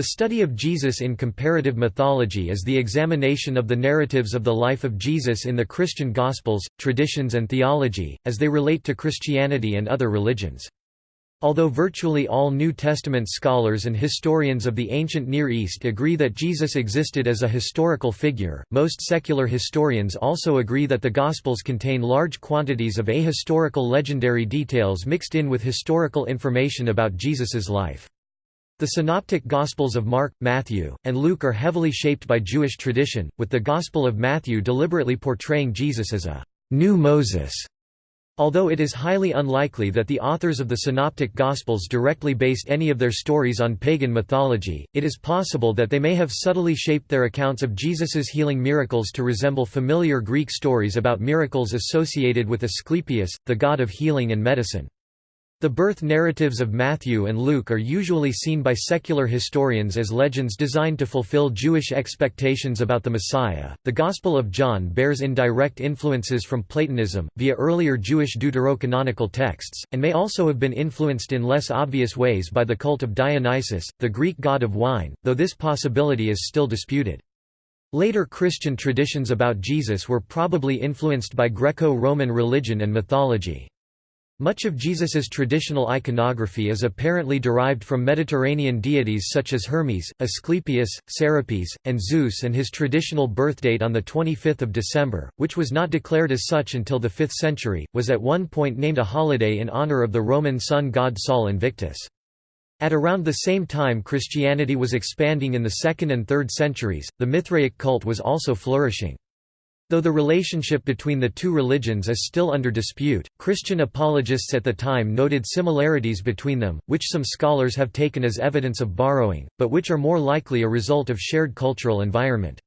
The study of Jesus in comparative mythology is the examination of the narratives of the life of Jesus in the Christian Gospels, traditions and theology, as they relate to Christianity and other religions. Although virtually all New Testament scholars and historians of the ancient Near East agree that Jesus existed as a historical figure, most secular historians also agree that the Gospels contain large quantities of ahistorical legendary details mixed in with historical information about Jesus's life. The synoptic Gospels of Mark, Matthew, and Luke are heavily shaped by Jewish tradition, with the Gospel of Matthew deliberately portraying Jesus as a new Moses. Although it is highly unlikely that the authors of the Synoptic Gospels directly based any of their stories on pagan mythology, it is possible that they may have subtly shaped their accounts of Jesus's healing miracles to resemble familiar Greek stories about miracles associated with Asclepius, the god of healing and medicine. The birth narratives of Matthew and Luke are usually seen by secular historians as legends designed to fulfill Jewish expectations about the Messiah. The Gospel of John bears indirect influences from Platonism, via earlier Jewish deuterocanonical texts, and may also have been influenced in less obvious ways by the cult of Dionysus, the Greek god of wine, though this possibility is still disputed. Later Christian traditions about Jesus were probably influenced by Greco-Roman religion and mythology. Much of Jesus's traditional iconography is apparently derived from Mediterranean deities such as Hermes, Asclepius, Serapis, and Zeus and his traditional birthdate on 25 December, which was not declared as such until the 5th century, was at one point named a holiday in honor of the Roman sun god Sol Invictus. At around the same time Christianity was expanding in the 2nd and 3rd centuries, the Mithraic cult was also flourishing. Though the relationship between the two religions is still under dispute, Christian apologists at the time noted similarities between them, which some scholars have taken as evidence of borrowing, but which are more likely a result of shared cultural environment.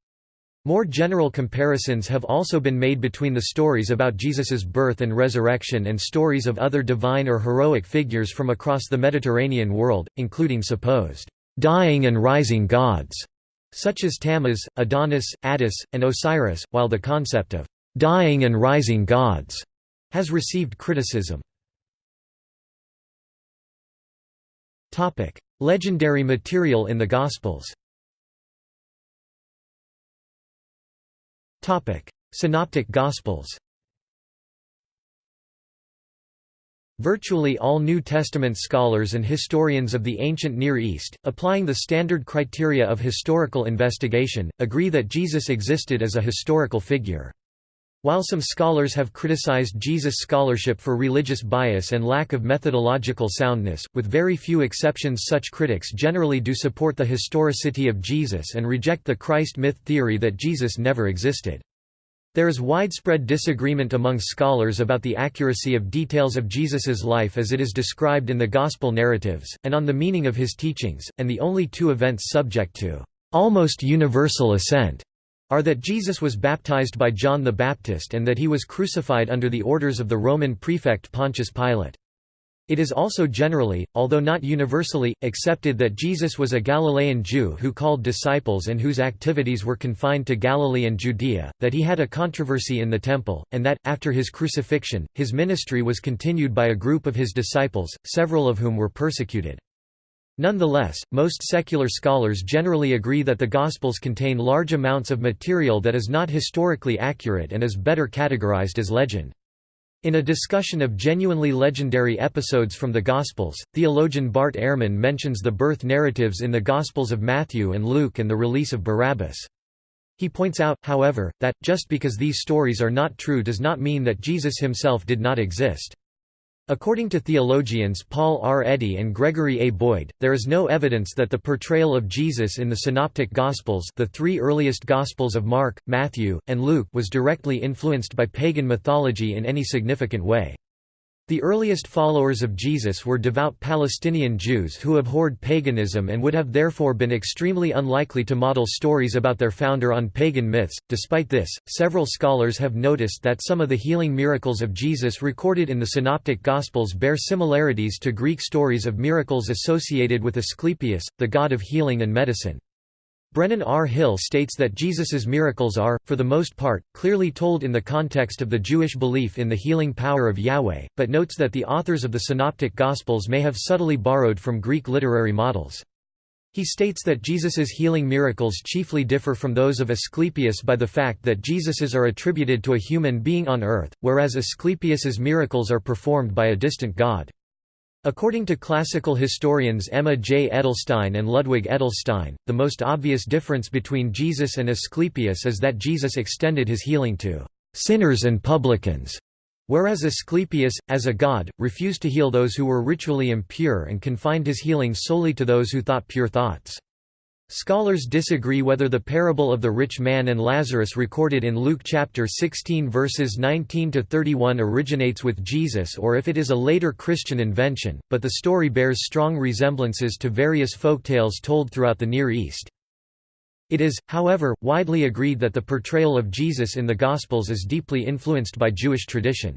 More general comparisons have also been made between the stories about Jesus's birth and resurrection and stories of other divine or heroic figures from across the Mediterranean world, including supposed dying and rising gods such as Tammuz, Adonis, Attis, and Osiris, while the concept of dying and rising gods has received criticism. Legendary material in the Gospels Synoptic Gospels Virtually all New Testament scholars and historians of the ancient Near East, applying the standard criteria of historical investigation, agree that Jesus existed as a historical figure. While some scholars have criticized Jesus' scholarship for religious bias and lack of methodological soundness, with very few exceptions such critics generally do support the historicity of Jesus and reject the Christ myth theory that Jesus never existed. There is widespread disagreement among scholars about the accuracy of details of Jesus's life as it is described in the Gospel narratives, and on the meaning of his teachings, and the only two events subject to almost universal assent are that Jesus was baptized by John the Baptist and that he was crucified under the orders of the Roman prefect Pontius Pilate. It is also generally, although not universally, accepted that Jesus was a Galilean Jew who called disciples and whose activities were confined to Galilee and Judea, that he had a controversy in the temple, and that, after his crucifixion, his ministry was continued by a group of his disciples, several of whom were persecuted. Nonetheless, most secular scholars generally agree that the Gospels contain large amounts of material that is not historically accurate and is better categorized as legend. In a discussion of genuinely legendary episodes from the Gospels, theologian Bart Ehrman mentions the birth narratives in the Gospels of Matthew and Luke and the release of Barabbas. He points out, however, that, just because these stories are not true does not mean that Jesus himself did not exist. According to theologians Paul R. Eddy and Gregory A. Boyd, there is no evidence that the portrayal of Jesus in the Synoptic Gospels the three earliest Gospels of Mark, Matthew, and Luke was directly influenced by pagan mythology in any significant way. The earliest followers of Jesus were devout Palestinian Jews who abhorred paganism and would have therefore been extremely unlikely to model stories about their founder on pagan myths. Despite this, several scholars have noticed that some of the healing miracles of Jesus recorded in the Synoptic Gospels bear similarities to Greek stories of miracles associated with Asclepius, the god of healing and medicine. Brennan R. Hill states that Jesus's miracles are, for the most part, clearly told in the context of the Jewish belief in the healing power of Yahweh, but notes that the authors of the Synoptic Gospels may have subtly borrowed from Greek literary models. He states that Jesus's healing miracles chiefly differ from those of Asclepius by the fact that Jesus's are attributed to a human being on earth, whereas Asclepius's miracles are performed by a distant god. According to classical historians Emma J. Edelstein and Ludwig Edelstein, the most obvious difference between Jesus and Asclepius is that Jesus extended his healing to sinners and publicans, Whereas Asclepius, as a god, refused to heal those who were ritually impure and confined his healing solely to those who thought pure thoughts. Scholars disagree whether the parable of the rich man and Lazarus recorded in Luke chapter 16 verses 19 to 31 originates with Jesus or if it is a later Christian invention, but the story bears strong resemblances to various folktales told throughout the Near East. It is, however, widely agreed that the portrayal of Jesus in the Gospels is deeply influenced by Jewish tradition.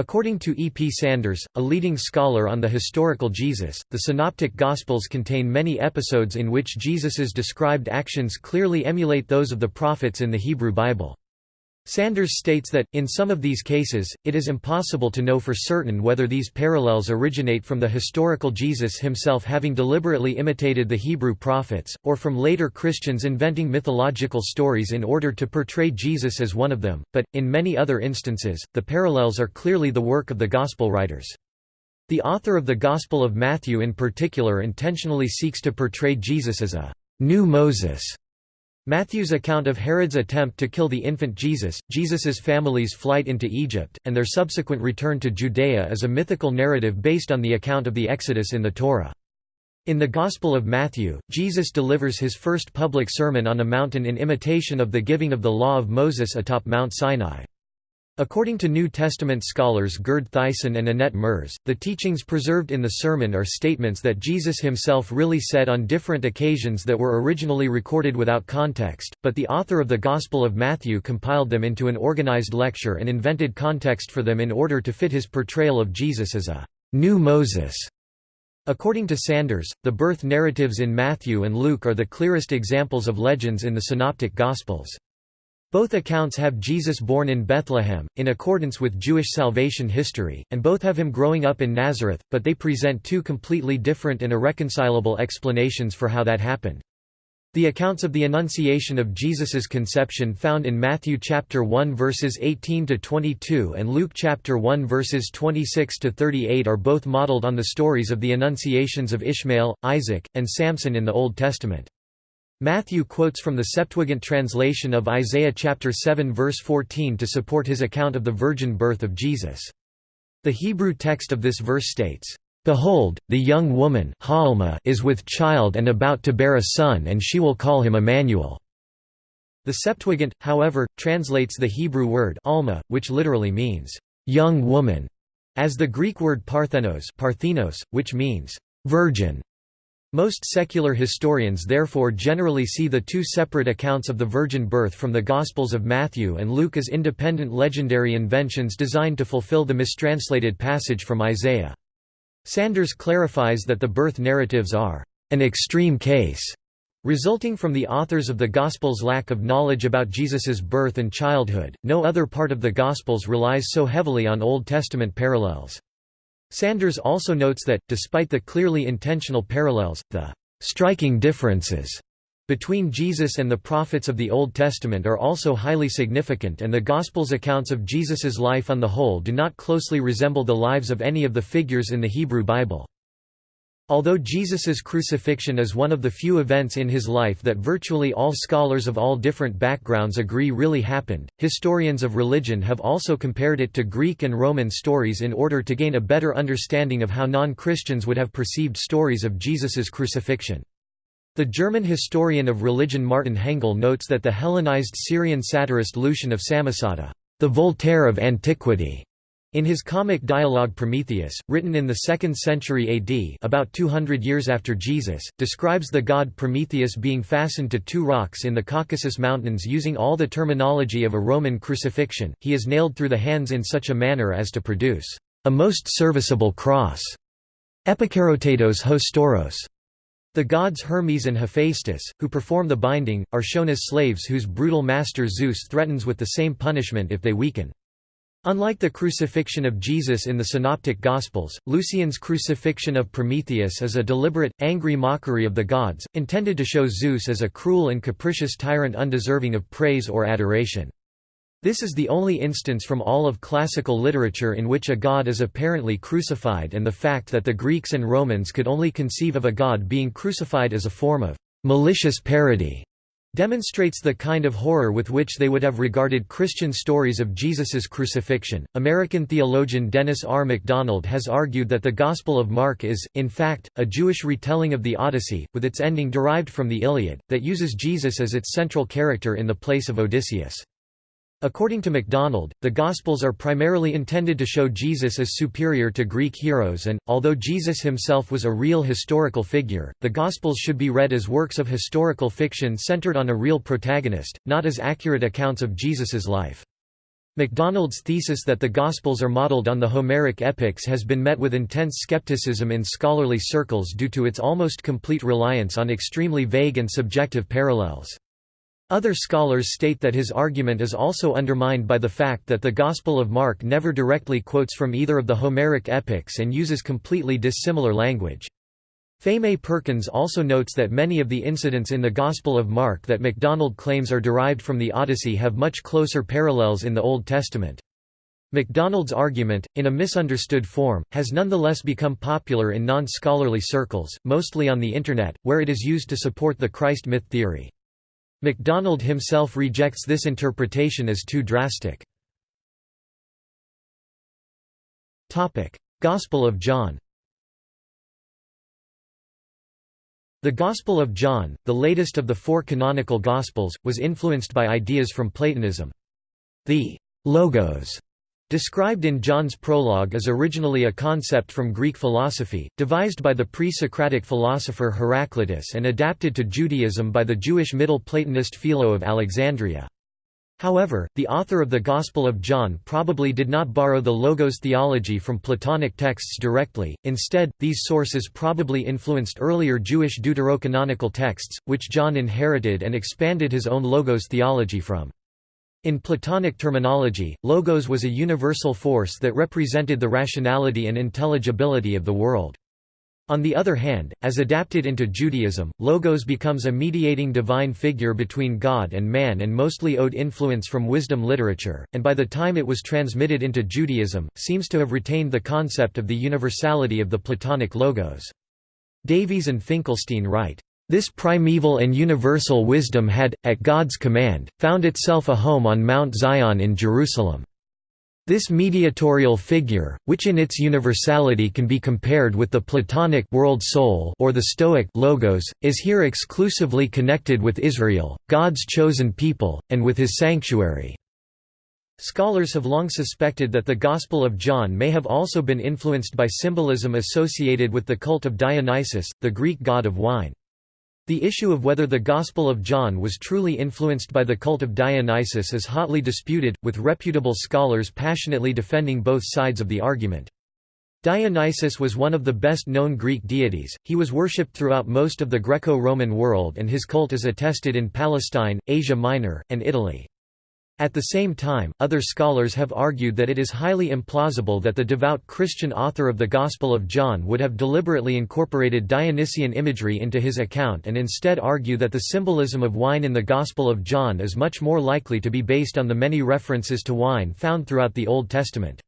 According to E. P. Sanders, a leading scholar on the historical Jesus, the Synoptic Gospels contain many episodes in which Jesus's described actions clearly emulate those of the prophets in the Hebrew Bible. Sanders states that, in some of these cases, it is impossible to know for certain whether these parallels originate from the historical Jesus himself having deliberately imitated the Hebrew prophets, or from later Christians inventing mythological stories in order to portray Jesus as one of them, but, in many other instances, the parallels are clearly the work of the Gospel writers. The author of the Gospel of Matthew in particular intentionally seeks to portray Jesus as a new Moses Matthew's account of Herod's attempt to kill the infant Jesus, Jesus's family's flight into Egypt, and their subsequent return to Judea is a mythical narrative based on the account of the Exodus in the Torah. In the Gospel of Matthew, Jesus delivers his first public sermon on a mountain in imitation of the giving of the law of Moses atop Mount Sinai. According to New Testament scholars Gerd Theissen and Annette Merz, the teachings preserved in the sermon are statements that Jesus himself really said on different occasions that were originally recorded without context, but the author of the Gospel of Matthew compiled them into an organized lecture and invented context for them in order to fit his portrayal of Jesus as a new Moses. According to Sanders, the birth narratives in Matthew and Luke are the clearest examples of legends in the Synoptic Gospels. Both accounts have Jesus born in Bethlehem, in accordance with Jewish salvation history, and both have him growing up in Nazareth, but they present two completely different and irreconcilable explanations for how that happened. The accounts of the Annunciation of Jesus's conception found in Matthew chapter 1 verses 18 to 22 and Luke chapter 1 verses 26 to 38 are both modeled on the stories of the Annunciations of Ishmael, Isaac, and Samson in the Old Testament. Matthew quotes from the Septuagint translation of Isaiah chapter 7 verse 14 to support his account of the virgin birth of Jesus. The Hebrew text of this verse states, "Behold, the young woman is with child and about to bear a son and she will call him Emmanuel." The Septuagint, however, translates the Hebrew word alma, which literally means young woman, as the Greek word parthenos, parthenos which means virgin. Most secular historians therefore generally see the two separate accounts of the virgin birth from the Gospels of Matthew and Luke as independent legendary inventions designed to fulfill the mistranslated passage from Isaiah. Sanders clarifies that the birth narratives are an extreme case, resulting from the authors of the Gospels' lack of knowledge about Jesus's birth and childhood. No other part of the Gospels relies so heavily on Old Testament parallels. Sanders also notes that, despite the clearly intentional parallels, the striking differences between Jesus and the prophets of the Old Testament are also highly significant and the Gospels' accounts of Jesus's life on the whole do not closely resemble the lives of any of the figures in the Hebrew Bible. Although Jesus's crucifixion is one of the few events in his life that virtually all scholars of all different backgrounds agree really happened, historians of religion have also compared it to Greek and Roman stories in order to gain a better understanding of how non-Christians would have perceived stories of Jesus's crucifixion. The German historian of religion Martin Hengel notes that the Hellenized Syrian satirist Lucian of Samosata, the Voltaire of antiquity, in his comic dialogue Prometheus, written in the 2nd century AD about 200 years after Jesus, describes the god Prometheus being fastened to two rocks in the Caucasus Mountains using all the terminology of a Roman crucifixion, he is nailed through the hands in such a manner as to produce a most serviceable cross. Epikarotatos hostoros. The gods Hermes and Hephaestus, who perform the binding, are shown as slaves whose brutal master Zeus threatens with the same punishment if they weaken. Unlike the crucifixion of Jesus in the Synoptic Gospels, Lucian's crucifixion of Prometheus is a deliberate, angry mockery of the gods, intended to show Zeus as a cruel and capricious tyrant undeserving of praise or adoration. This is the only instance from all of classical literature in which a god is apparently crucified and the fact that the Greeks and Romans could only conceive of a god being crucified as a form of malicious parody demonstrates the kind of horror with which they would have regarded Christian stories of Jesus's crucifixion. American theologian Dennis R. MacDonald has argued that the Gospel of Mark is, in fact, a Jewish retelling of the Odyssey, with its ending derived from the Iliad, that uses Jesus as its central character in the place of Odysseus. According to MacDonald, the Gospels are primarily intended to show Jesus as superior to Greek heroes and, although Jesus himself was a real historical figure, the Gospels should be read as works of historical fiction centered on a real protagonist, not as accurate accounts of Jesus's life. MacDonald's thesis that the Gospels are modeled on the Homeric epics has been met with intense skepticism in scholarly circles due to its almost complete reliance on extremely vague and subjective parallels. Other scholars state that his argument is also undermined by the fact that the Gospel of Mark never directly quotes from either of the Homeric epics and uses completely dissimilar language. Fay Perkins also notes that many of the incidents in the Gospel of Mark that MacDonald claims are derived from the Odyssey have much closer parallels in the Old Testament. MacDonald's argument, in a misunderstood form, has nonetheless become popular in non-scholarly circles, mostly on the Internet, where it is used to support the Christ myth theory. MacDonald himself rejects this interpretation as too drastic. Gospel of John The Gospel of John, the latest of the four canonical Gospels, was influenced by ideas from Platonism. The «logos» Described in John's prologue is originally a concept from Greek philosophy, devised by the pre-Socratic philosopher Heraclitus and adapted to Judaism by the Jewish Middle Platonist Philo of Alexandria. However, the author of the Gospel of John probably did not borrow the Logos theology from Platonic texts directly, instead, these sources probably influenced earlier Jewish deuterocanonical texts, which John inherited and expanded his own Logos theology from. In Platonic terminology, logos was a universal force that represented the rationality and intelligibility of the world. On the other hand, as adapted into Judaism, logos becomes a mediating divine figure between God and man and mostly owed influence from wisdom literature, and by the time it was transmitted into Judaism, seems to have retained the concept of the universality of the Platonic logos. Davies and Finkelstein write, this primeval and universal wisdom had, at God's command, found itself a home on Mount Zion in Jerusalem. This mediatorial figure, which in its universality can be compared with the Platonic world soul or the Stoic logos, is here exclusively connected with Israel, God's chosen people, and with his sanctuary. Scholars have long suspected that the Gospel of John may have also been influenced by symbolism associated with the cult of Dionysus, the Greek god of wine. The issue of whether the Gospel of John was truly influenced by the cult of Dionysus is hotly disputed, with reputable scholars passionately defending both sides of the argument. Dionysus was one of the best-known Greek deities, he was worshipped throughout most of the Greco-Roman world and his cult is attested in Palestine, Asia Minor, and Italy. At the same time, other scholars have argued that it is highly implausible that the devout Christian author of the Gospel of John would have deliberately incorporated Dionysian imagery into his account and instead argue that the symbolism of wine in the Gospel of John is much more likely to be based on the many references to wine found throughout the Old Testament.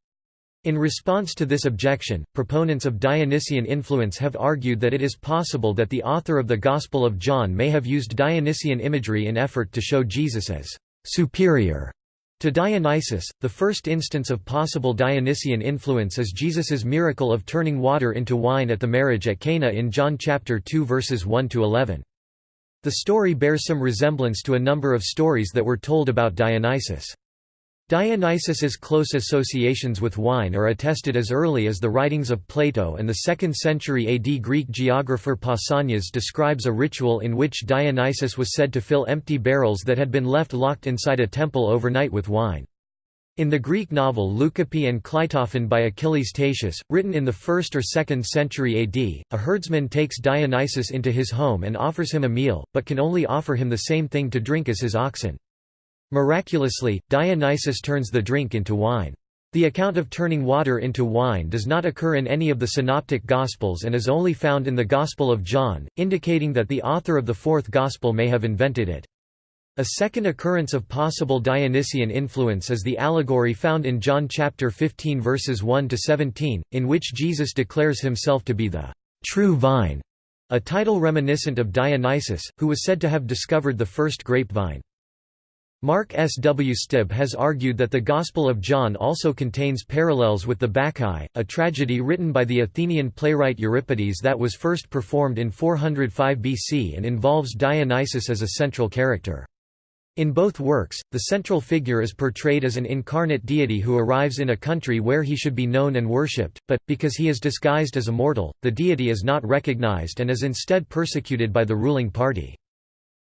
In response to this objection, proponents of Dionysian influence have argued that it is possible that the author of the Gospel of John may have used Dionysian imagery in effort to show Jesus as superior to Dionysus. The first instance of possible Dionysian influence is Jesus's miracle of turning water into wine at the marriage at Cana in John chapter 2 verses 1 to 11. The story bears some resemblance to a number of stories that were told about Dionysus. Dionysus's close associations with wine are attested as early as the writings of Plato and the 2nd century AD Greek geographer Pausanias describes a ritual in which Dionysus was said to fill empty barrels that had been left locked inside a temple overnight with wine. In the Greek novel Leucippe and Cleitophon by Achilles Tatius, written in the 1st or 2nd century AD, a herdsman takes Dionysus into his home and offers him a meal, but can only offer him the same thing to drink as his oxen. Miraculously, Dionysus turns the drink into wine. The account of turning water into wine does not occur in any of the Synoptic Gospels and is only found in the Gospel of John, indicating that the author of the fourth Gospel may have invented it. A second occurrence of possible Dionysian influence is the allegory found in John chapter 15 verses 1 to 17, in which Jesus declares himself to be the true vine, a title reminiscent of Dionysus, who was said to have discovered the first grapevine. Mark S. W. Stibb has argued that the Gospel of John also contains parallels with the Bacchae, a tragedy written by the Athenian playwright Euripides that was first performed in 405 BC and involves Dionysus as a central character. In both works, the central figure is portrayed as an incarnate deity who arrives in a country where he should be known and worshipped, but, because he is disguised as a mortal, the deity is not recognized and is instead persecuted by the ruling party.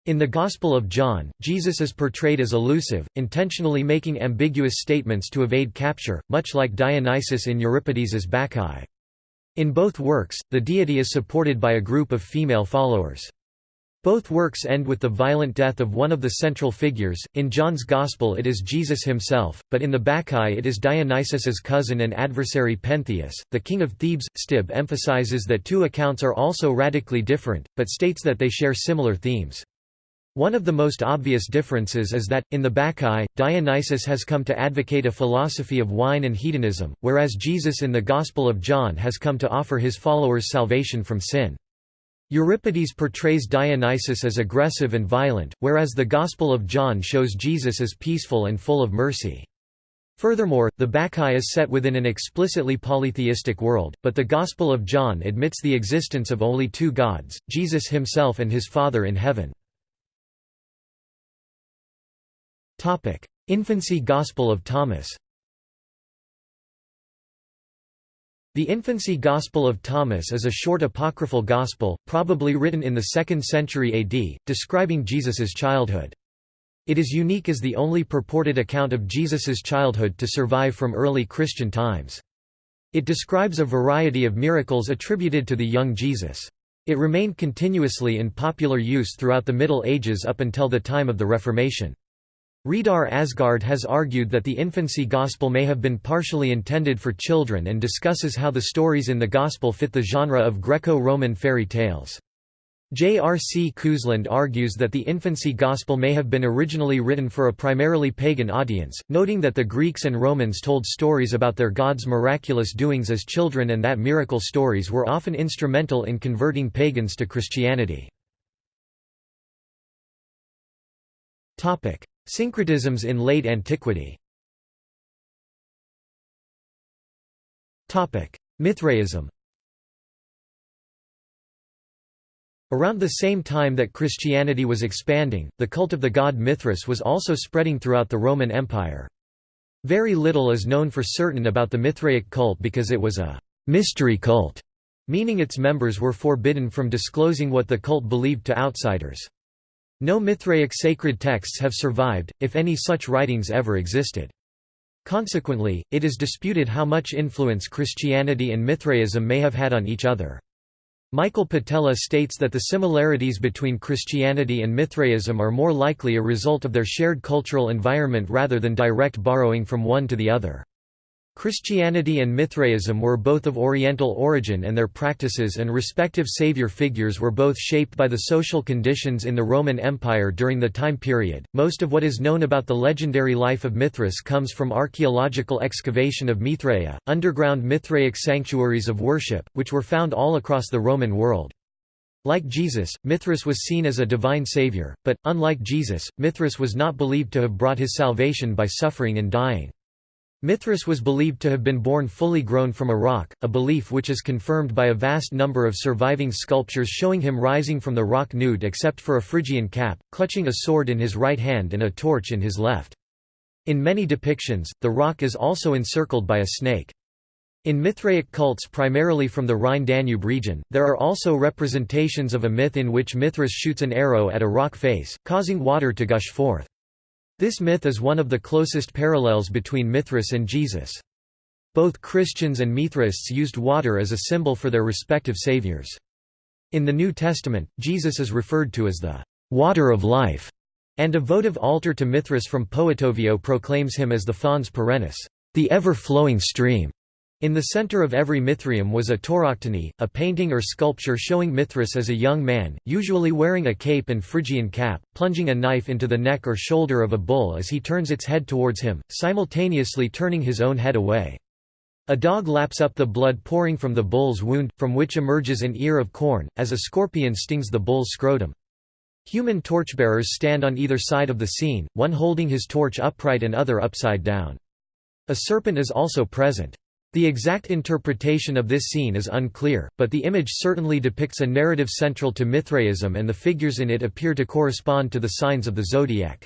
In the Gospel of John, Jesus is portrayed as elusive, intentionally making ambiguous statements to evade capture, much like Dionysus in Euripides's Bacchae. In both works, the deity is supported by a group of female followers. Both works end with the violent death of one of the central figures, in John's Gospel it is Jesus himself, but in the Bacchae it is Dionysus's cousin and adversary Pentheus. The king of Thebes, Stibb emphasizes that two accounts are also radically different, but states that they share similar themes. One of the most obvious differences is that, in the Bacchae, Dionysus has come to advocate a philosophy of wine and hedonism, whereas Jesus in the Gospel of John has come to offer his followers salvation from sin. Euripides portrays Dionysus as aggressive and violent, whereas the Gospel of John shows Jesus as peaceful and full of mercy. Furthermore, the Bacchae is set within an explicitly polytheistic world, but the Gospel of John admits the existence of only two gods, Jesus himself and his Father in heaven. Topic: Infancy Gospel of Thomas. The Infancy Gospel of Thomas is a short apocryphal gospel, probably written in the 2nd century AD, describing Jesus's childhood. It is unique as the only purported account of Jesus's childhood to survive from early Christian times. It describes a variety of miracles attributed to the young Jesus. It remained continuously in popular use throughout the Middle Ages up until the time of the Reformation. Reidar Aasgaard has argued that the infancy gospel may have been partially intended for children and discusses how the stories in the gospel fit the genre of Greco-Roman fairy tales. J. R. C. Cousland argues that the infancy gospel may have been originally written for a primarily pagan audience, noting that the Greeks and Romans told stories about their gods' miraculous doings as children and that miracle stories were often instrumental in converting pagans to Christianity. Syncretisms in late antiquity Mithraism Around the same time that Christianity was expanding, the cult of the god Mithras was also spreading throughout the Roman Empire. Very little is known for certain about the Mithraic cult because it was a «mystery cult», meaning its members were forbidden from disclosing what the cult believed to outsiders. No Mithraic sacred texts have survived, if any such writings ever existed. Consequently, it is disputed how much influence Christianity and Mithraism may have had on each other. Michael Patella states that the similarities between Christianity and Mithraism are more likely a result of their shared cultural environment rather than direct borrowing from one to the other. Christianity and Mithraism were both of Oriental origin and their practices and respective savior figures were both shaped by the social conditions in the Roman Empire during the time period. Most of what is known about the legendary life of Mithras comes from archaeological excavation of Mithraea, underground Mithraic sanctuaries of worship, which were found all across the Roman world. Like Jesus, Mithras was seen as a divine savior, but, unlike Jesus, Mithras was not believed to have brought his salvation by suffering and dying. Mithras was believed to have been born fully grown from a rock, a belief which is confirmed by a vast number of surviving sculptures showing him rising from the rock nude except for a Phrygian cap, clutching a sword in his right hand and a torch in his left. In many depictions, the rock is also encircled by a snake. In Mithraic cults primarily from the Rhine-Danube region, there are also representations of a myth in which Mithras shoots an arrow at a rock face, causing water to gush forth. This myth is one of the closest parallels between Mithras and Jesus. Both Christians and Mithraists used water as a symbol for their respective saviors. In the New Testament, Jesus is referred to as the water of life, and a votive altar to Mithras from Poetovio proclaims him as the fons perennis, the ever-flowing stream. In the center of every Mithraeum was a tauroctony, a painting or sculpture showing Mithras as a young man, usually wearing a cape and Phrygian cap, plunging a knife into the neck or shoulder of a bull as he turns its head towards him, simultaneously turning his own head away. A dog laps up the blood pouring from the bull's wound, from which emerges an ear of corn, as a scorpion stings the bull's scrotum. Human torchbearers stand on either side of the scene, one holding his torch upright and other upside down. A serpent is also present. The exact interpretation of this scene is unclear, but the image certainly depicts a narrative central to Mithraism and the figures in it appear to correspond to the signs of the zodiac.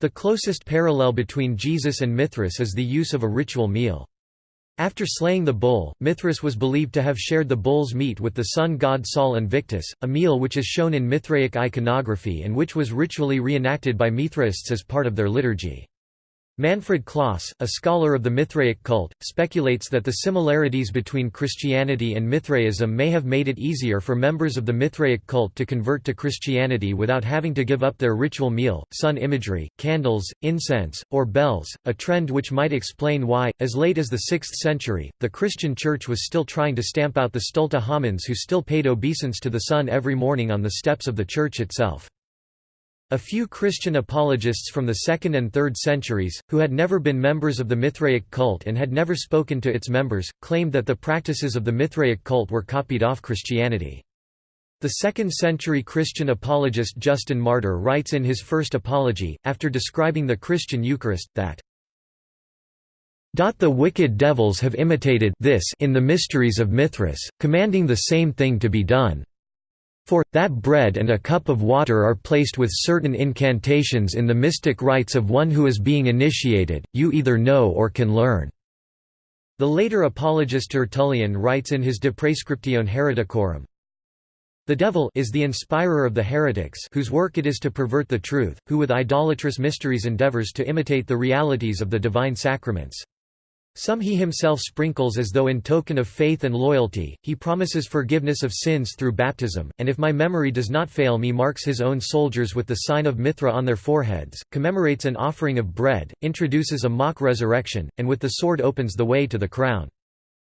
The closest parallel between Jesus and Mithras is the use of a ritual meal. After slaying the bull, Mithras was believed to have shared the bull's meat with the sun god Sol Invictus, a meal which is shown in Mithraic iconography and which was ritually reenacted by Mithraists as part of their liturgy. Manfred Clauss, a scholar of the Mithraic cult, speculates that the similarities between Christianity and Mithraism may have made it easier for members of the Mithraic cult to convert to Christianity without having to give up their ritual meal, sun imagery, candles, incense, or bells, a trend which might explain why, as late as the 6th century, the Christian Church was still trying to stamp out the stulta homines who still paid obeisance to the sun every morning on the steps of the church itself. A few Christian apologists from the 2nd and 3rd centuries, who had never been members of the Mithraic cult and had never spoken to its members, claimed that the practices of the Mithraic cult were copied off Christianity. The 2nd century Christian apologist Justin Martyr writes in his first apology, after describing the Christian Eucharist, that the wicked devils have imitated this in the mysteries of Mithras, commanding the same thing to be done. For, that bread and a cup of water are placed with certain incantations in the mystic rites of one who is being initiated, you either know or can learn." The later apologist Tertullian writes in his De Praescriptione Hereticorum, the devil is the inspirer of the heretics whose work it is to pervert the truth, who with idolatrous mysteries endeavors to imitate the realities of the divine sacraments. Some he himself sprinkles as though in token of faith and loyalty, he promises forgiveness of sins through baptism, and if my memory does not fail me marks his own soldiers with the sign of Mithra on their foreheads, commemorates an offering of bread, introduces a mock resurrection, and with the sword opens the way to the crown.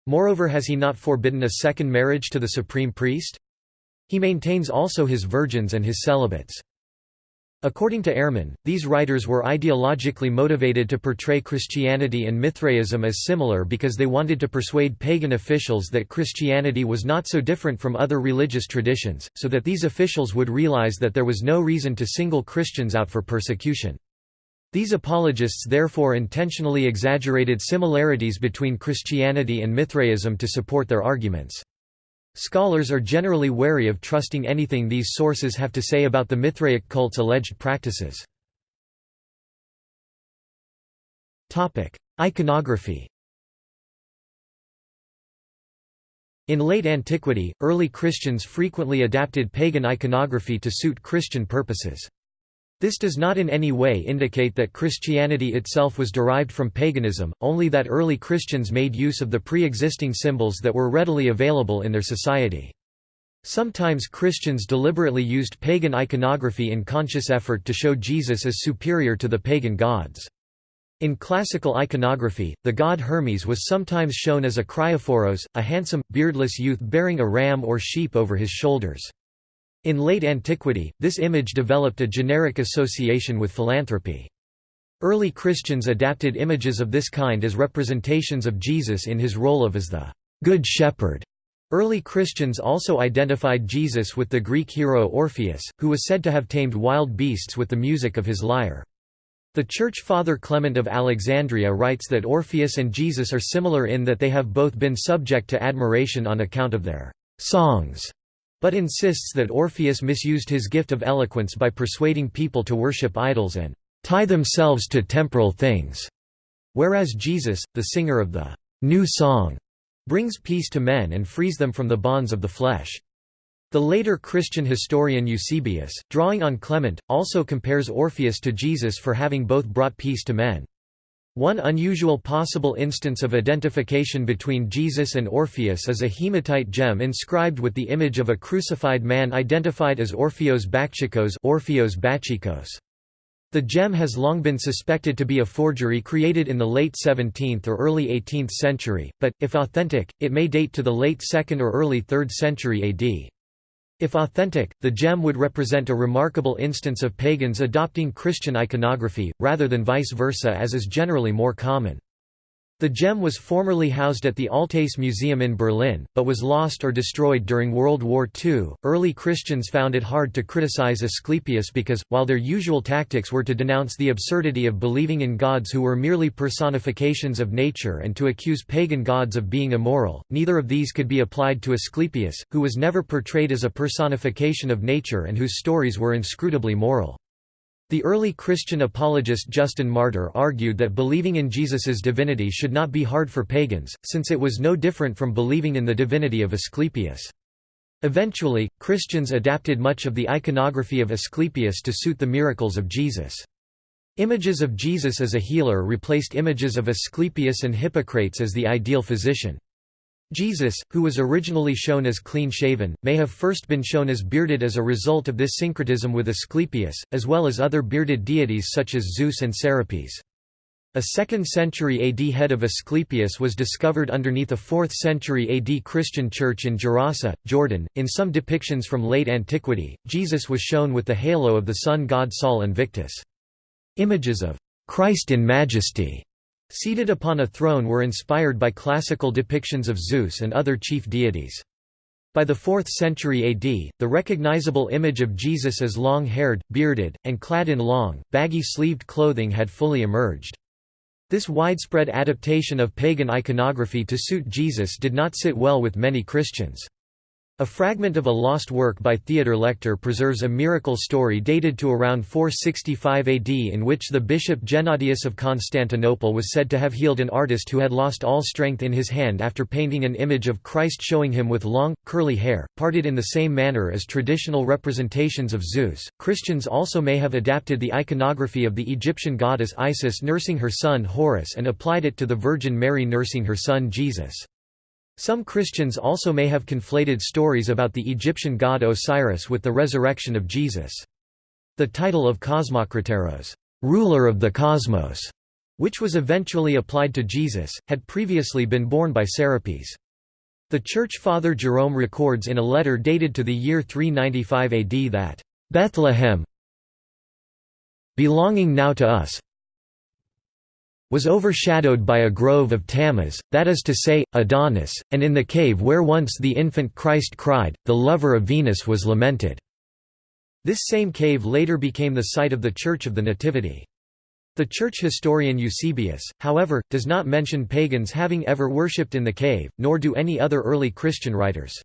Moreover has he not forbidden a second marriage to the supreme priest? He maintains also his virgins and his celibates. According to Ehrman, these writers were ideologically motivated to portray Christianity and Mithraism as similar because they wanted to persuade pagan officials that Christianity was not so different from other religious traditions, so that these officials would realize that there was no reason to single Christians out for persecution. These apologists therefore intentionally exaggerated similarities between Christianity and Mithraism to support their arguments. Scholars are generally wary of trusting anything these sources have to say about the Mithraic cult's alleged practices. Iconography In late antiquity, early Christians frequently adapted pagan iconography to suit Christian purposes. This does not in any way indicate that Christianity itself was derived from paganism, only that early Christians made use of the pre-existing symbols that were readily available in their society. Sometimes Christians deliberately used pagan iconography in conscious effort to show Jesus as superior to the pagan gods. In classical iconography, the god Hermes was sometimes shown as a kriophoros, a handsome, beardless youth bearing a ram or sheep over his shoulders. In late antiquity, this image developed a generic association with philanthropy. Early Christians adapted images of this kind as representations of Jesus in his role of as the Good Shepherd. Early Christians also identified Jesus with the Greek hero Orpheus, who was said to have tamed wild beasts with the music of his lyre. The Church Father Clement of Alexandria writes that Orpheus and Jesus are similar in that they have both been subject to admiration on account of their songs but insists that Orpheus misused his gift of eloquence by persuading people to worship idols and tie themselves to temporal things, whereas Jesus, the singer of the new song, brings peace to men and frees them from the bonds of the flesh. The later Christian historian Eusebius, drawing on Clement, also compares Orpheus to Jesus for having both brought peace to men. One unusual possible instance of identification between Jesus and Orpheus is a hematite gem inscribed with the image of a crucified man identified as Orpheos Bakchikos Orpheos Bachikos. The gem has long been suspected to be a forgery created in the late 17th or early 18th century, but, if authentic, it may date to the late 2nd or early 3rd century AD. If authentic, the gem would represent a remarkable instance of pagans adopting Christian iconography, rather than vice versa as is generally more common. The gem was formerly housed at the Altes Museum in Berlin, but was lost or destroyed during World War II. Early Christians found it hard to criticize Asclepius because, while their usual tactics were to denounce the absurdity of believing in gods who were merely personifications of nature and to accuse pagan gods of being immoral, neither of these could be applied to Asclepius, who was never portrayed as a personification of nature and whose stories were inscrutably moral. The early Christian apologist Justin Martyr argued that believing in Jesus's divinity should not be hard for pagans, since it was no different from believing in the divinity of Asclepius. Eventually, Christians adapted much of the iconography of Asclepius to suit the miracles of Jesus. Images of Jesus as a healer replaced images of Asclepius and Hippocrates as the ideal physician. Jesus, who was originally shown as clean-shaven, may have first been shown as bearded as a result of this syncretism with Asclepius, as well as other bearded deities such as Zeus and Serapis. A 2nd century AD head of Asclepius was discovered underneath a 4th century AD Christian church in Gerasa, Jordan. In some depictions from late antiquity, Jesus was shown with the halo of the sun god Sol Invictus. Images of Christ in majesty seated upon a throne were inspired by classical depictions of Zeus and other chief deities. By the 4th century AD, the recognizable image of Jesus as long-haired, bearded, and clad in long, baggy-sleeved clothing had fully emerged. This widespread adaptation of pagan iconography to suit Jesus did not sit well with many Christians. A fragment of a lost work by Theodor Lector preserves a miracle story dated to around 465 AD in which the bishop Gennadius of Constantinople was said to have healed an artist who had lost all strength in his hand after painting an image of Christ showing him with long, curly hair, parted in the same manner as traditional representations of Zeus. Christians also may have adapted the iconography of the Egyptian goddess Isis nursing her son Horus and applied it to the Virgin Mary nursing her son Jesus. Some Christians also may have conflated stories about the Egyptian god Osiris with the resurrection of Jesus. The title of Cosmokrateros, ruler of the cosmos, which was eventually applied to Jesus, had previously been borne by Serapis. The Church Father Jerome records in a letter dated to the year 395 AD that, "...Bethlehem belonging now to us, was overshadowed by a grove of Tammuz, that is to say, Adonis, and in the cave where once the infant Christ cried, the lover of Venus was lamented." This same cave later became the site of the Church of the Nativity. The church historian Eusebius, however, does not mention pagans having ever worshipped in the cave, nor do any other early Christian writers.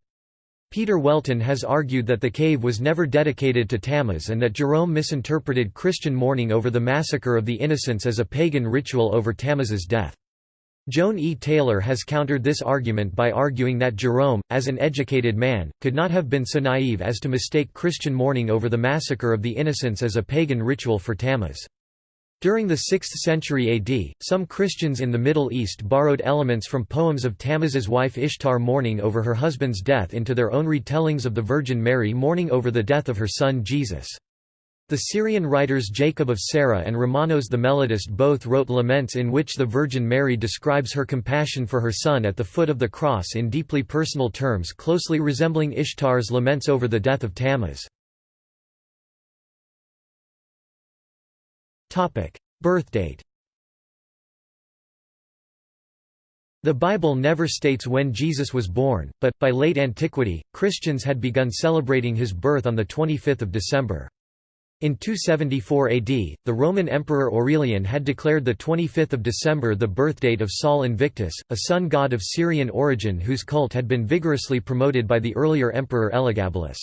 Peter Welten has argued that the cave was never dedicated to Tammuz and that Jerome misinterpreted Christian mourning over the massacre of the innocents as a pagan ritual over Tammuz's death. Joan E. Taylor has countered this argument by arguing that Jerome, as an educated man, could not have been so naive as to mistake Christian mourning over the massacre of the innocents as a pagan ritual for Tammuz. During the 6th century AD, some Christians in the Middle East borrowed elements from poems of Tammuz's wife Ishtar mourning over her husband's death into their own retellings of the Virgin Mary mourning over the death of her son Jesus. The Syrian writers Jacob of Sarah and Romanos the Melodist both wrote laments in which the Virgin Mary describes her compassion for her son at the foot of the cross in deeply personal terms closely resembling Ishtar's laments over the death of Tammuz. Birthdate The Bible never states when Jesus was born, but, by late antiquity, Christians had begun celebrating his birth on 25 December. In 274 AD, the Roman Emperor Aurelian had declared 25 December the birthdate of Sol Invictus, a sun god of Syrian origin whose cult had been vigorously promoted by the earlier emperor Elagabalus.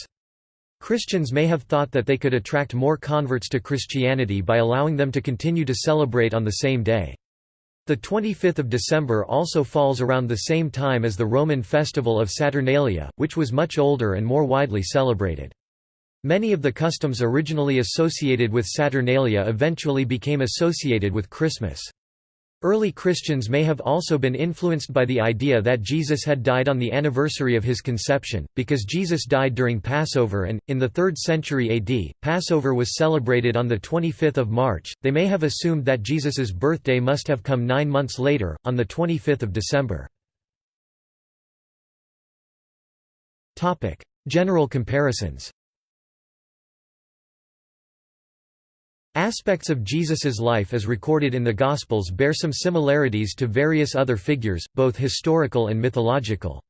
Christians may have thought that they could attract more converts to Christianity by allowing them to continue to celebrate on the same day. The 25th of December also falls around the same time as the Roman festival of Saturnalia, which was much older and more widely celebrated. Many of the customs originally associated with Saturnalia eventually became associated with Christmas. Early Christians may have also been influenced by the idea that Jesus had died on the anniversary of his conception, because Jesus died during Passover and, in the 3rd century AD, Passover was celebrated on 25 March, they may have assumed that Jesus's birthday must have come nine months later, on 25 December. General comparisons Aspects of Jesus's life as recorded in the Gospels bear some similarities to various other figures, both historical and mythological.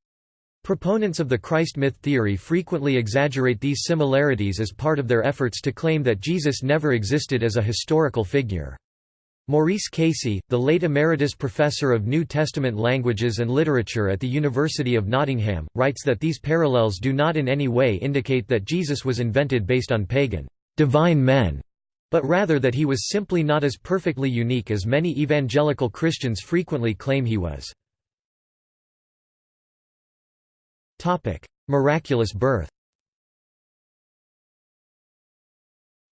Proponents of the Christ myth theory frequently exaggerate these similarities as part of their efforts to claim that Jesus never existed as a historical figure. Maurice Casey, the late emeritus professor of New Testament languages and literature at the University of Nottingham, writes that these parallels do not in any way indicate that Jesus was invented based on pagan, divine men, but rather that he was simply not as perfectly unique as many evangelical Christians frequently claim he was. Miraculous birth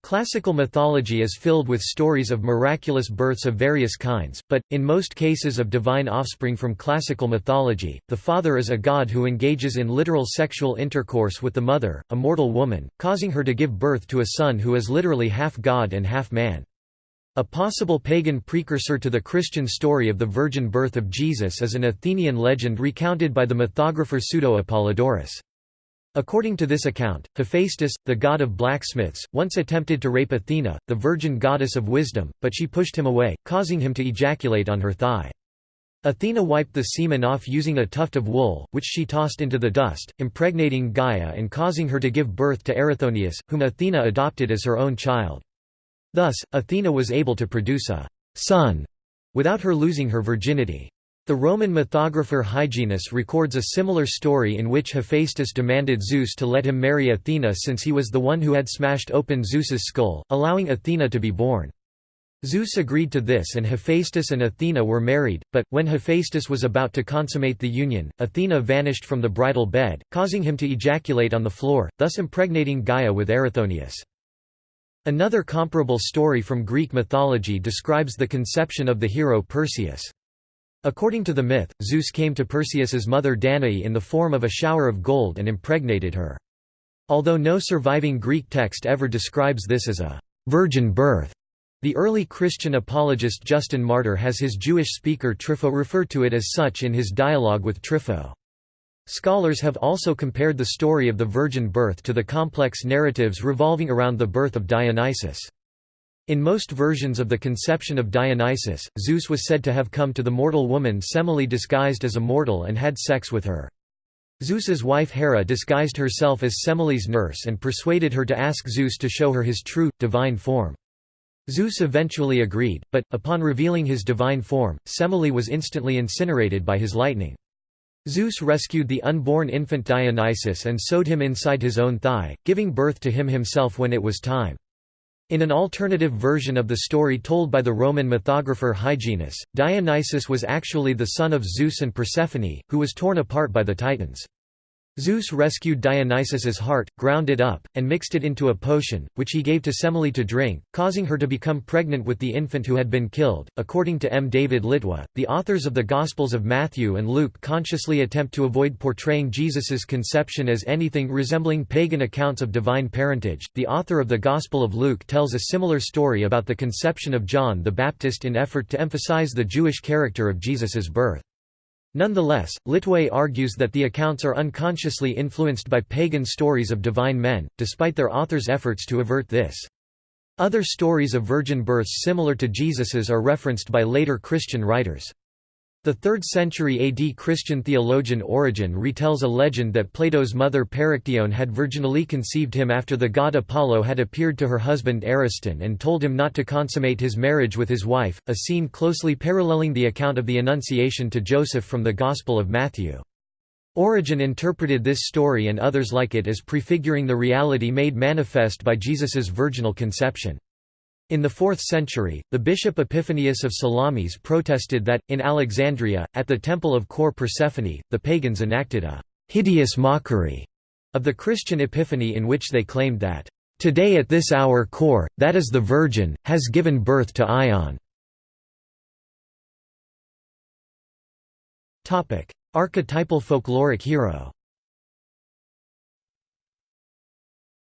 Classical mythology is filled with stories of miraculous births of various kinds, but, in most cases of divine offspring from classical mythology, the father is a god who engages in literal sexual intercourse with the mother, a mortal woman, causing her to give birth to a son who is literally half god and half man. A possible pagan precursor to the Christian story of the virgin birth of Jesus is an Athenian legend recounted by the mythographer Pseudo-Apollodorus. According to this account, Hephaestus, the god of blacksmiths, once attempted to rape Athena, the virgin goddess of wisdom, but she pushed him away, causing him to ejaculate on her thigh. Athena wiped the semen off using a tuft of wool, which she tossed into the dust, impregnating Gaia and causing her to give birth to Erichthonius, whom Athena adopted as her own child. Thus, Athena was able to produce a son without her losing her virginity. The Roman mythographer Hyginus records a similar story in which Hephaestus demanded Zeus to let him marry Athena since he was the one who had smashed open Zeus's skull, allowing Athena to be born. Zeus agreed to this and Hephaestus and Athena were married, but, when Hephaestus was about to consummate the union, Athena vanished from the bridal bed, causing him to ejaculate on the floor, thus impregnating Gaia with Erichthonius. Another comparable story from Greek mythology describes the conception of the hero Perseus. According to the myth, Zeus came to Perseus's mother Danae in the form of a shower of gold and impregnated her. Although no surviving Greek text ever describes this as a virgin birth, the early Christian apologist Justin Martyr has his Jewish speaker Trypho refer to it as such in his dialogue with Trypho. Scholars have also compared the story of the virgin birth to the complex narratives revolving around the birth of Dionysus. In most versions of the conception of Dionysus, Zeus was said to have come to the mortal woman Semele disguised as a mortal and had sex with her. Zeus's wife Hera disguised herself as Semele's nurse and persuaded her to ask Zeus to show her his true, divine form. Zeus eventually agreed, but, upon revealing his divine form, Semele was instantly incinerated by his lightning. Zeus rescued the unborn infant Dionysus and sewed him inside his own thigh, giving birth to him himself when it was time. In an alternative version of the story told by the Roman mythographer Hyginus, Dionysus was actually the son of Zeus and Persephone, who was torn apart by the Titans. Zeus rescued Dionysus's heart, ground it up, and mixed it into a potion, which he gave to Semele to drink, causing her to become pregnant with the infant who had been killed. According to M. David Litwa, the authors of the Gospels of Matthew and Luke consciously attempt to avoid portraying Jesus's conception as anything resembling pagan accounts of divine parentage. The author of the Gospel of Luke tells a similar story about the conception of John the Baptist in effort to emphasize the Jewish character of Jesus's birth. Nonetheless, Litwa argues that the accounts are unconsciously influenced by pagan stories of divine men, despite their authors' efforts to avert this. Other stories of virgin births similar to Jesus's are referenced by later Christian writers. The 3rd century AD Christian theologian Origen retells a legend that Plato's mother Perictione had virginally conceived him after the god Apollo had appeared to her husband Ariston and told him not to consummate his marriage with his wife, a scene closely paralleling the account of the Annunciation to Joseph from the Gospel of Matthew. Origen interpreted this story and others like it as prefiguring the reality made manifest by Jesus's virginal conception. In the 4th century, the bishop Epiphanius of Salamis protested that, in Alexandria, at the temple of Kore Persephone, the pagans enacted a «hideous mockery» of the Christian Epiphany in which they claimed that «Today at this hour Kore, that is the Virgin, has given birth to Aion». Archetypal folkloric hero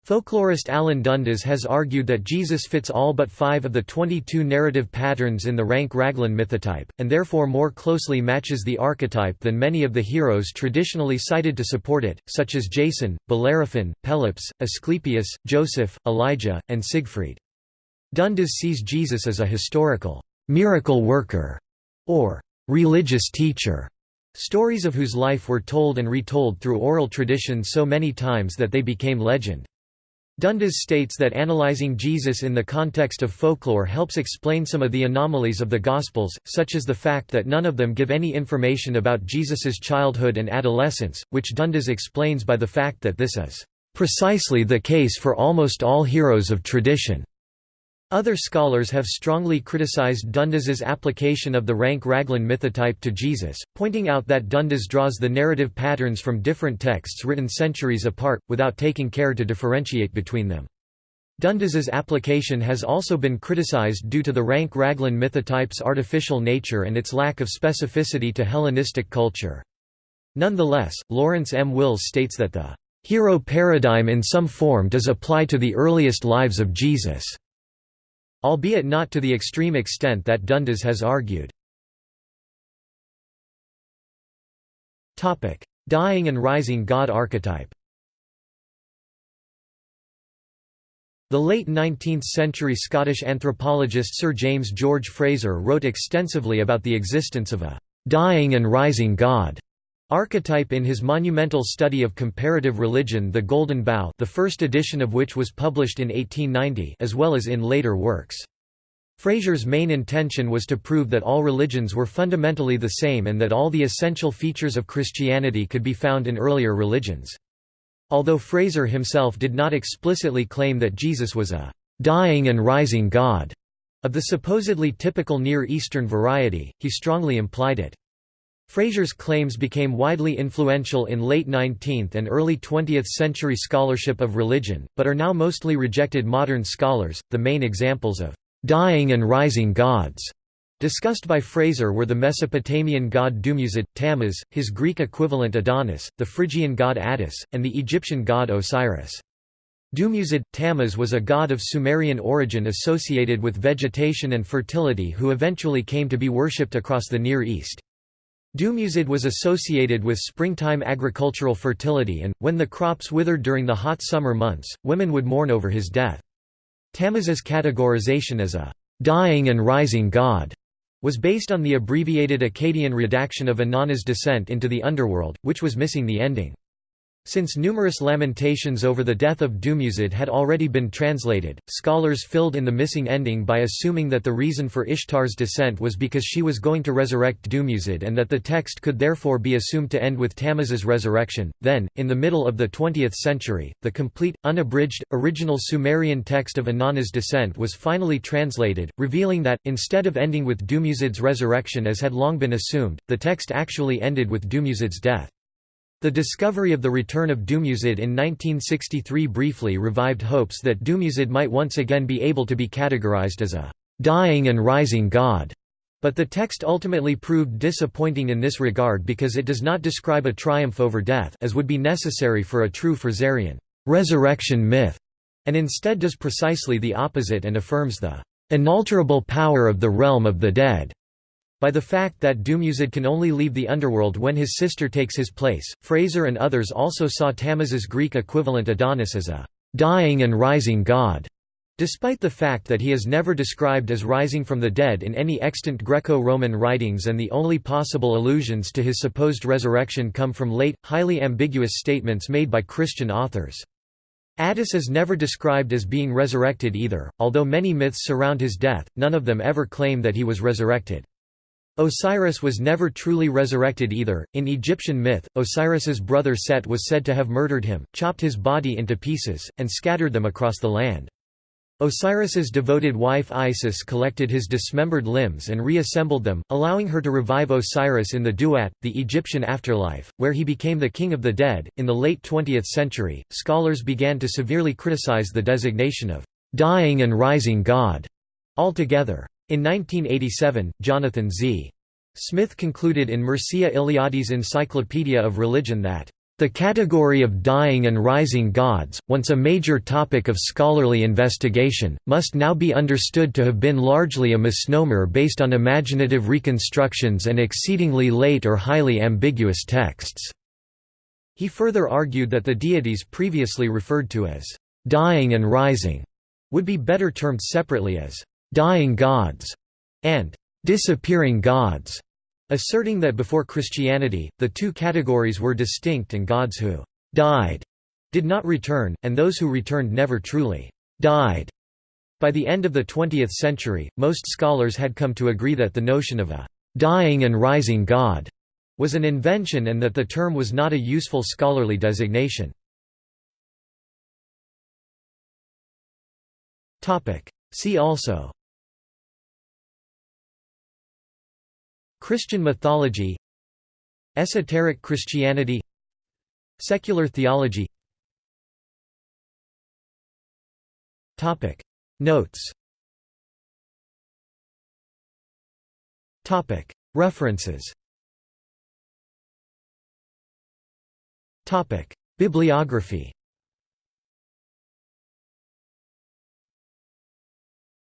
Folklorist Alan Dundes has argued that Jesus fits all but five of the 22 narrative patterns in the Rank-Raglan mythotype, and therefore more closely matches the archetype than many of the heroes traditionally cited to support it, such as Jason, Bellerophon, Pelops, Asclepius, Joseph, Elijah, and Siegfried. Dundes sees Jesus as a historical miracle worker or religious teacher, stories of whose life were told and retold through oral tradition so many times that they became legend. Dundes states that analyzing Jesus in the context of folklore helps explain some of the anomalies of the Gospels, such as the fact that none of them give any information about Jesus's childhood and adolescence, which Dundes explains by the fact that this is precisely the case for almost all heroes of tradition. Other scholars have strongly criticized Dundes's application of the rank-Raglan mythotype to Jesus, pointing out that Dundes draws the narrative patterns from different texts written centuries apart, without taking care to differentiate between them. Dundes's application has also been criticized due to the rank-Raglan mythotype's artificial nature and its lack of specificity to Hellenistic culture. Nonetheless, Lawrence M. Wills states that the hero paradigm in some form does apply to the earliest lives of Jesus albeit not to the extreme extent that Dundes has argued. Dying and rising god archetype The late 19th-century Scottish anthropologist Sir James George Frazer wrote extensively about the existence of a «dying and rising god» archetype in his monumental study of comparative religion The Golden Bough the first edition of which was published in 1890 as well as in later works. Frazer's main intention was to prove that all religions were fundamentally the same and that all the essential features of Christianity could be found in earlier religions. Although Frazer himself did not explicitly claim that Jesus was a «dying and rising God» of the supposedly typical Near Eastern variety, he strongly implied it. Frazer's claims became widely influential in late 19th and early 20th century scholarship of religion, but are now mostly rejected modern scholars. The main examples of dying and rising gods discussed by Frazer were the Mesopotamian god Dumuzid, Tammuz, his Greek equivalent Adonis, the Phrygian god Attis, and the Egyptian god Osiris. Dumuzid, Tammuz was a god of Sumerian origin associated with vegetation and fertility who eventually came to be worshipped across the Near East. Dumuzid was associated with springtime agricultural fertility and, when the crops withered during the hot summer months, women would mourn over his death. Tammuz's categorization as a «dying and rising god» was based on the abbreviated Akkadian redaction of Inanna's descent into the underworld, which was missing the ending. Since numerous lamentations over the death of Dumuzid had already been translated, scholars filled in the missing ending by assuming that the reason for Ishtar's descent was because she was going to resurrect Dumuzid and that the text could therefore be assumed to end with Tammuz's resurrection. Then, in the middle of the 20th century, the complete, unabridged, original Sumerian text of Inanna's descent was finally translated, revealing that, instead of ending with Dumuzid's resurrection as had long been assumed, the text actually ended with Dumuzid's death. The discovery of the return of Dumuzid in 1963 briefly revived hopes that Dumuzid might once again be able to be categorized as a «dying and rising god», but the text ultimately proved disappointing in this regard because it does not describe a triumph over death as would be necessary for a true Frazerian «resurrection myth», and instead does precisely the opposite and affirms the «inalterable power of the realm of the dead» By the fact that Dumuzid can only leave the underworld when his sister takes his place, Frazer and others also saw Tammuz's Greek equivalent Adonis as a «dying and rising god», despite the fact that he is never described as rising from the dead in any extant Greco-Roman writings and the only possible allusions to his supposed resurrection come from late, highly ambiguous statements made by Christian authors. Attis is never described as being resurrected either, although many myths surround his death, none of them ever claim that he was resurrected. Osiris was never truly resurrected either. In Egyptian myth, Osiris's brother Set was said to have murdered him, chopped his body into pieces, and scattered them across the land. Osiris's devoted wife Isis collected his dismembered limbs and reassembled them, allowing her to revive Osiris in the Duat, the Egyptian afterlife, where he became the king of the dead. In the late 20th century, scholars began to severely criticize the designation of dying and rising god altogether. In 1987, Jonathan Z. Smith concluded in Mircea Eliade's Encyclopedia of Religion that the category of dying and rising gods, once a major topic of scholarly investigation, must now be understood to have been largely a misnomer based on imaginative reconstructions and exceedingly late or highly ambiguous texts. He further argued that the deities previously referred to as dying and rising would be better termed separately as dying gods and disappearing gods. Asserting that before Christianity, the two categories were distinct and gods who «died» did not return, and those who returned never truly «died». By the end of the 20th century, most scholars had come to agree that the notion of a «dying and rising god» was an invention and that the term was not a useful scholarly designation. See also Christian mythology Esoteric Christianity Secular theology. Topic. Notes. Topic. References. Topic. Bibliography